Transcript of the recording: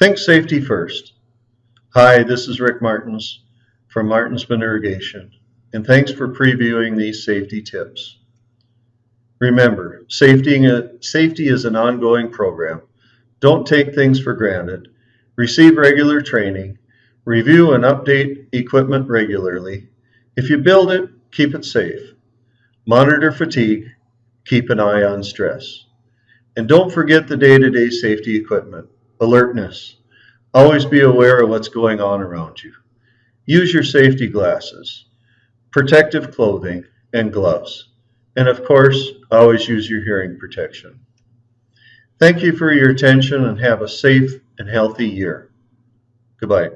Think safety first. Hi, this is Rick Martins from Martinsman Irrigation, and thanks for previewing these safety tips. Remember, safety, safety is an ongoing program. Don't take things for granted. Receive regular training. Review and update equipment regularly. If you build it, keep it safe. Monitor fatigue. Keep an eye on stress. And don't forget the day-to-day safety equipment. Alertness. Always be aware of what's going on around you. Use your safety glasses, protective clothing, and gloves. And of course, always use your hearing protection. Thank you for your attention and have a safe and healthy year. Goodbye.